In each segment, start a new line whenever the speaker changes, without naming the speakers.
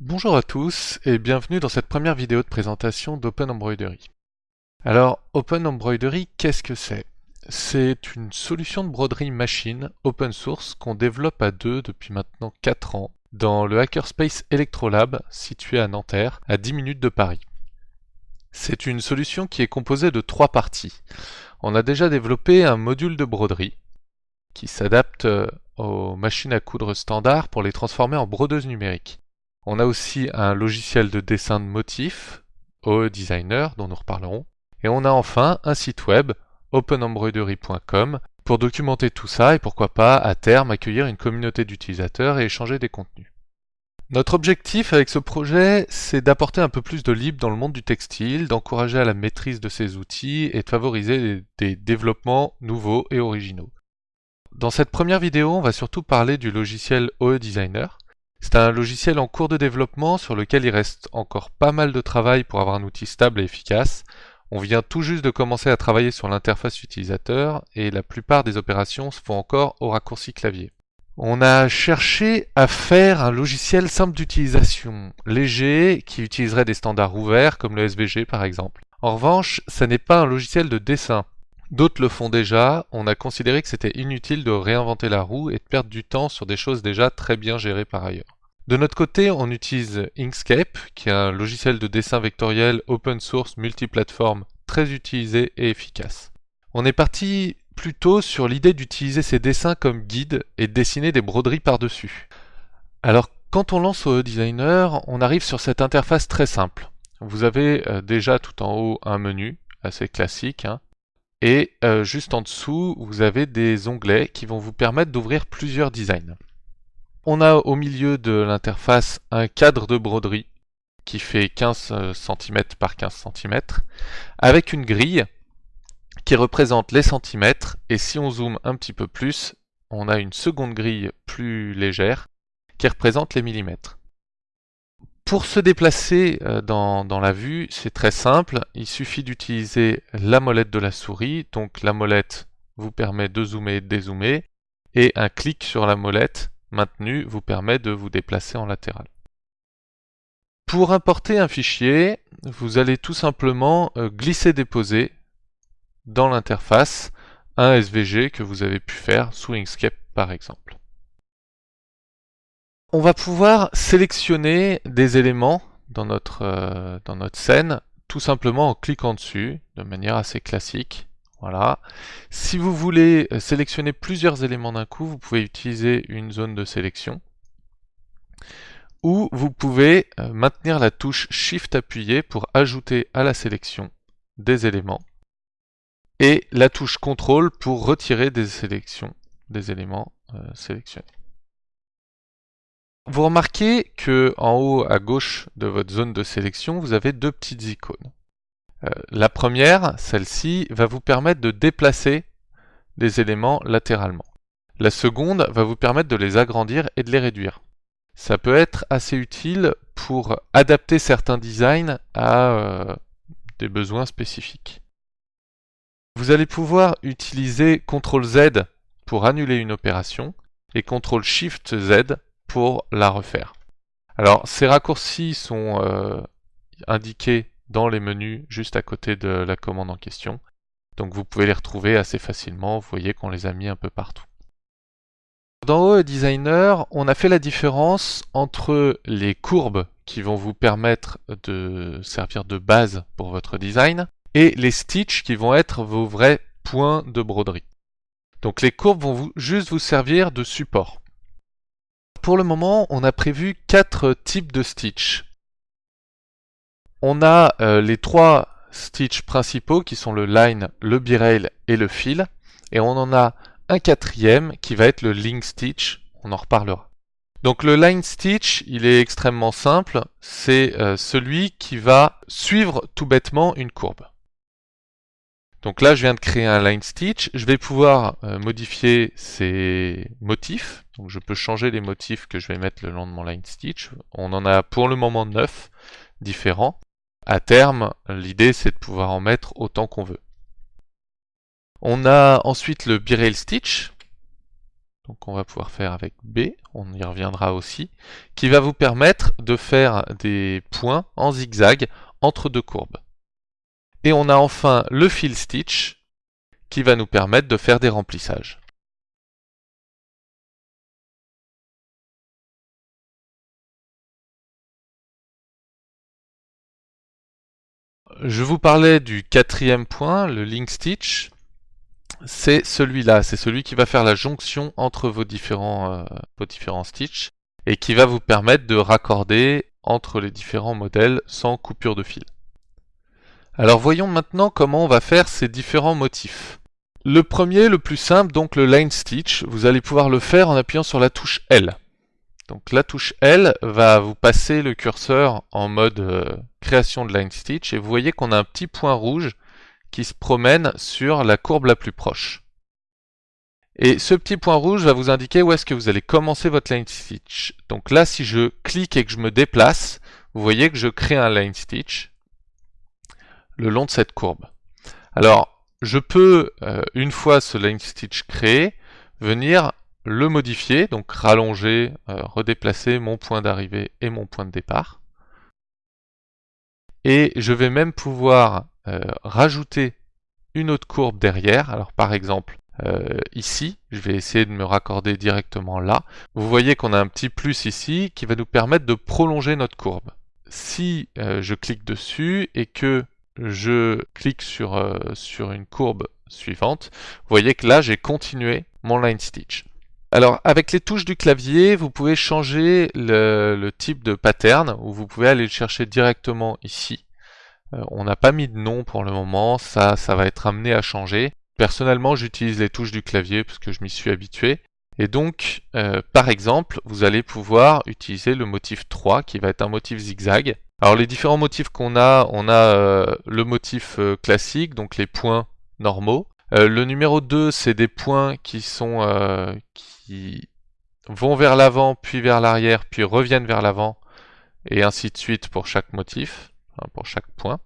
Bonjour à tous et bienvenue dans cette première vidéo de présentation d'Open Embroidery. Alors, Open Embroidery, qu'est-ce que c'est? C'est une solution de broderie machine open source qu'on développe à deux depuis maintenant 4 ans dans le Hackerspace Electrolab situé à Nanterre, à 10 minutes de Paris. C'est une solution qui est composée de trois parties. On a déjà développé un module de broderie qui s'adapte euh, aux machines à coudre standard pour les transformer en brodeuses numériques. On a aussi un logiciel de dessin de motifs, OE Designer, dont nous reparlerons. Et on a enfin un site web, openembroidery.com, pour documenter tout ça et pourquoi pas, à terme, accueillir une communauté d'utilisateurs et échanger des contenus. Notre objectif avec ce projet, c'est d'apporter un peu plus de libre dans le monde du textile, d'encourager à la maîtrise de ces outils et de favoriser des développements nouveaux et originaux. Dans cette première vidéo, on va surtout parler du logiciel OE Designer. C'est un logiciel en cours de développement sur lequel il reste encore pas mal de travail pour avoir un outil stable et efficace. On vient tout juste de commencer à travailler sur l'interface utilisateur et la plupart des opérations se font encore au raccourci clavier. On a cherché à faire un logiciel simple d'utilisation, léger, qui utiliserait des standards ouverts comme le SVG par exemple. En revanche, ça n'est pas un logiciel de dessin. D'autres le font déjà, on a considéré que c'était inutile de réinventer la roue et de perdre du temps sur des choses déjà très bien gérées par ailleurs. De notre côté, on utilise Inkscape, qui est un logiciel de dessin vectoriel open source multiplateforme très utilisé et efficace. On est parti plutôt sur l'idée d'utiliser ces dessins comme guide et de dessiner des broderies par-dessus. Alors quand on lance au Designer, on arrive sur cette interface très simple. Vous avez euh, déjà tout en haut un menu, assez classique, hein, et euh, juste en dessous, vous avez des onglets qui vont vous permettre d'ouvrir plusieurs designs. On a au milieu de l'interface un cadre de broderie qui fait 15 euh, cm par 15 cm, avec une grille qui représente les centimètres, et si on zoome un petit peu plus, on a une seconde grille plus légère qui représente les millimètres. Pour se déplacer euh, dans, la vue, c'est très simple. Il suffit d'utiliser la molette de la souris. Donc la molette vous permet de zoomer et de dézoomer. Et un clic sur la molette maintenue vous permet de vous déplacer en latéral. Pour importer un fichier, vous allez tout simplement euh, glisser-déposer dans l'interface un SVG que vous avez pu faire sous Inkscape par exemple. On va pouvoir sélectionner des éléments dans notre, euh, dans notre scène tout simplement en cliquant dessus de manière assez classique. Voilà. Si vous voulez sélectionner plusieurs éléments d'un coup, vous pouvez utiliser une zone de sélection ou vous pouvez euh, maintenir la touche Shift appuyée pour ajouter à la sélection des éléments et la touche CTRL pour retirer des sélections des éléments euh, sélectionnés. Vous remarquez que en haut à gauche de votre zone de sélection, vous avez deux petites icônes. Euh, la première, celle-ci, va vous permettre de déplacer des éléments latéralement. La seconde va vous permettre de les agrandir et de les réduire. Ça peut être assez utile pour adapter certains designs à euh, des besoins spécifiques. Vous allez pouvoir utiliser CTRL Z pour annuler une opération et CTRL SHIFT Z pour la refaire. Alors ces raccourcis sont euh, indiqués dans les menus juste à côté de la commande en question. Donc vous pouvez les retrouver assez facilement, vous voyez qu'on les a mis un peu partout. Dans OE Designer, on a fait la différence entre les courbes qui vont vous permettre de servir de base pour votre design et les stitches qui vont être vos vrais points de broderie. Donc les courbes vont juste vous servir de support. Pour le moment, on a prévu quatre types de stitch. On a euh, les trois stitches principaux qui sont le line, le b-rail et le fill. Et on en a un quatrième qui va être le link stitch. On en reparlera. Donc le line stitch, il est extrêmement simple. C'est euh, celui qui va suivre tout bêtement une courbe. Donc là, je viens de créer un line stitch. Je vais pouvoir euh, modifier ces motifs. Donc je peux changer les motifs que je vais mettre le long de mon line stitch. On en a pour le moment 9 différents. À terme, l'idée c'est de pouvoir en mettre autant qu'on veut. On a ensuite le b-rail stitch. donc on va pouvoir faire avec B, on y reviendra aussi, qui va vous permettre de faire des points en zigzag entre deux courbes. Et on a enfin le fill stitch, qui va nous permettre de faire des remplissages. Je vous parlais du quatrième point, le link stitch c'est celui-là, c'est celui qui va faire la jonction entre vos différents, euh, vos différents stitches et qui va vous permettre de raccorder entre les différents modèles sans coupure de fil. Alors voyons maintenant comment on va faire ces différents motifs. Le premier, le plus simple, donc le line stitch, vous allez pouvoir le faire en appuyant sur la touche L. Donc la touche L va vous passer le curseur en mode euh, création de line stitch et vous voyez qu'on a un petit point rouge qui se promène sur la courbe la plus proche. Et ce petit point rouge va vous indiquer où est-ce que vous allez commencer votre line stitch. Donc là, si je clique et que je me déplace, vous voyez que je crée un line stitch le long de cette courbe. Alors, je peux, euh, une fois ce line stitch créé, venir le modifier, donc rallonger, euh, redéplacer mon point d'arrivée et mon point de départ. Et je vais même pouvoir euh, rajouter une autre courbe derrière. Alors par exemple, ici, je vais essayer de me raccorder directement là. Vous voyez qu'on a un petit plus ici qui va nous permettre de prolonger notre courbe. Si je clique dessus et que je clique sur, sur une courbe suivante, vous voyez que là j'ai continué mon line stitch. Alors avec les touches du clavier, vous pouvez changer le, le type de pattern ou vous pouvez aller le chercher directement ici. Euh, on n'a pas mis de nom pour le moment, ça, ça va être amené à changer. Personnellement, j'utilise les touches du clavier parce que je m'y suis habitué. Et donc, euh, par exemple, vous allez pouvoir utiliser le motif 3 qui va être un motif zigzag. Alors les différents motifs qu'on a, on a euh, le motif classique, donc les points normaux. le numéro 2, c'est des points qui sont qui vont vers l'avant, puis vers l'arrière, puis reviennent vers l'avant, et ainsi de suite pour chaque motif pour chaque point.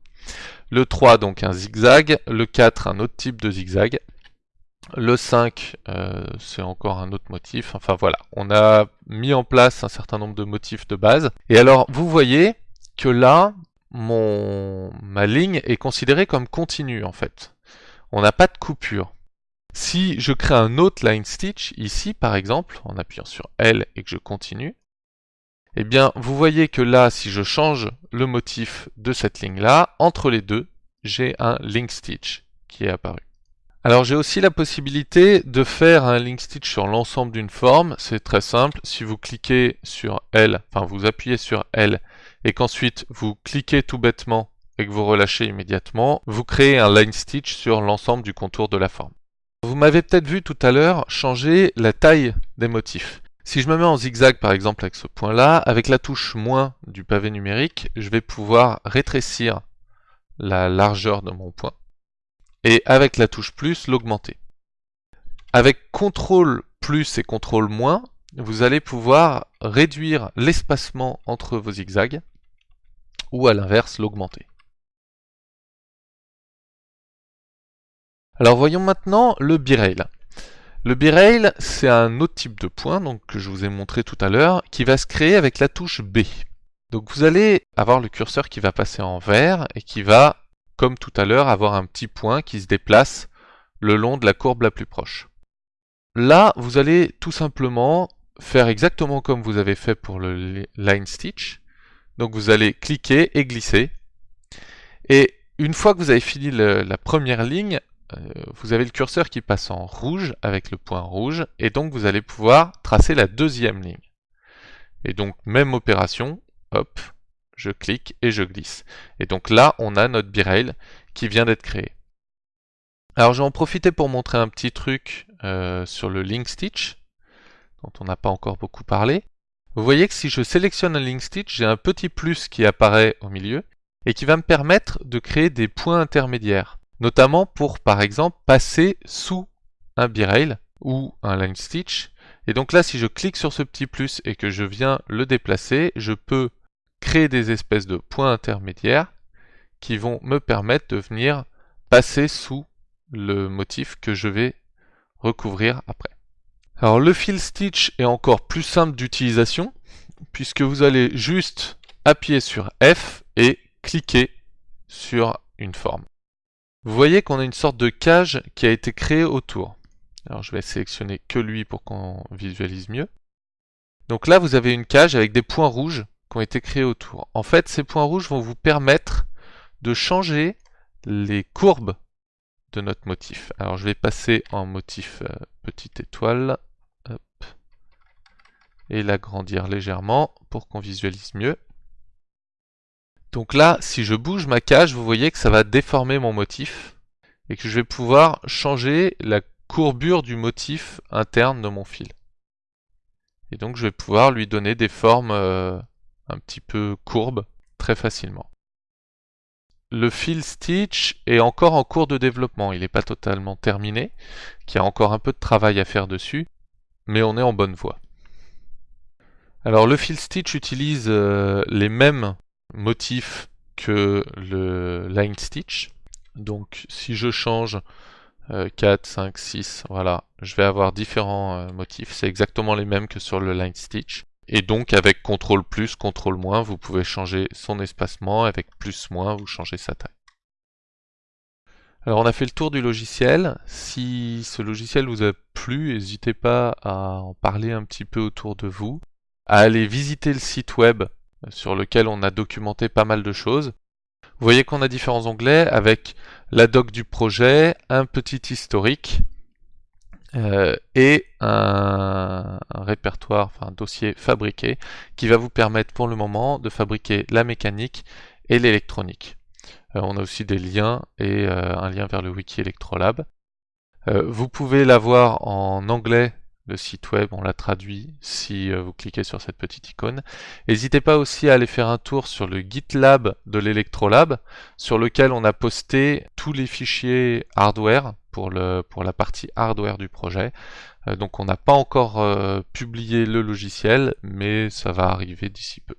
Le 3, donc un zigzag. Le 4, un autre type de zigzag. Le 5, euh, c'est encore un autre motif. Enfin voilà, on a mis en place un certain nombre de motifs de base. Et alors, vous voyez que là, ma ligne est considérée comme continue en fait. On n'a pas de coupure. Si je crée un autre line stitch, ici par exemple, en appuyant sur L et que je continue, eh bien, vous voyez que là, si je change le motif de cette ligne-là, entre les deux, j'ai un link stitch qui est apparu. Alors j'ai aussi la possibilité de faire un link stitch sur l'ensemble d'une forme, c'est très simple, si vous cliquez sur L, enfin vous appuyez sur L et qu'ensuite vous cliquez tout bêtement et que vous relâchez immédiatement, vous créez un line stitch sur l'ensemble du contour de la forme. Vous m'avez peut-être vu tout à l'heure changer la taille des motifs. Si je me mets en zigzag par exemple avec ce point-là, avec la touche moins du pavé numérique, je vais pouvoir rétrécir la largeur de mon point et avec la touche plus l'augmenter. Avec CTRL plus et CTRL moins, vous allez pouvoir réduire l'espacement entre vos zigzags ou à l'inverse l'augmenter. Alors voyons maintenant le B-Rail. Le B-Rail, c'est un autre type de point donc, que je vous ai montré tout à l'heure, qui va se créer avec la touche B. Donc vous allez avoir le curseur qui va passer en vert et qui va, comme tout à l'heure, avoir un petit point qui se déplace le long de la courbe la plus proche. Là, vous allez tout simplement faire exactement comme vous avez fait pour le line stitch. Donc vous allez cliquer et glisser. Et une fois que vous avez fini la première ligne, euh, vous avez le curseur qui passe en rouge avec le point rouge, et donc vous allez pouvoir tracer la deuxième ligne. Et donc même opération, hop, je clique et je glisse. Et donc là, on a notre B-Rail qui vient d'être créé. Alors je vais en profiter pour montrer un petit truc euh, sur le link stitch, dont on n'a pas encore beaucoup parlé. Vous voyez que si je sélectionne un link stitch, j'ai un petit plus qui apparaît au milieu, et qui va me permettre de créer des points intermédiaires notamment pour par exemple passer sous un B-Rail ou un line stitch. Et donc là, si je clique sur ce petit plus et que je viens le déplacer, je peux créer des espèces de points intermédiaires qui vont me permettre de venir passer sous le motif que je vais recouvrir après. Alors le fill stitch est encore plus simple d'utilisation puisque vous allez juste appuyer sur F et cliquer sur une forme. Vous voyez qu'on a une sorte de cage qui a été créée autour. Alors je vais sélectionner que lui pour qu'on visualise mieux. Donc là vous avez une cage avec des points rouges qui ont été créés autour. En fait ces points rouges vont vous permettre de changer les courbes de notre motif. Alors je vais passer en motif euh, petite étoile et l'agrandir légèrement pour qu'on visualise mieux. Donc là, si je bouge ma cage, vous voyez que ça va déformer mon motif et que je vais pouvoir changer la courbure du motif interne de mon fil. Et donc je vais pouvoir lui donner des formes euh, un petit peu courbes très facilement. Le fil stitch est encore en cours de développement, il n'est pas totalement terminé, il y a encore un peu de travail à faire dessus, mais on est en bonne voie. Alors le fill stitch utilise euh, les mêmes motifs que le line stitch. Donc si je change 4, 5, 6, voilà, je vais avoir différents euh, motifs. C'est exactement les mêmes que sur le line stitch. Et donc avec CTRL plus, CTRL moins, vous pouvez changer son espacement. Avec plus, moins, vous changez sa taille. Alors on a fait le tour du logiciel. Si ce logiciel vous a plu, n'hésitez pas à en parler un petit peu autour de vous à aller visiter le site web sur lequel on a documenté pas mal de choses. Vous voyez qu'on a différents onglets avec la doc du projet, un petit historique euh, et un, répertoire, enfin un dossier fabriqué qui va vous permettre pour le moment de fabriquer la mécanique et l'électronique. Euh, on a aussi des liens et euh, un lien vers le wiki Electrolab. vous pouvez l'avoir en anglais le site web, on l'a traduit si euh, vous cliquez sur cette petite icône. N'hésitez pas aussi à aller faire un tour sur le GitLab de l'Electrolab, sur lequel on a posté tous les fichiers hardware pour, la partie hardware du projet. Euh, donc on n'a pas encore euh, publié le logiciel, mais ça va arriver d'ici peu.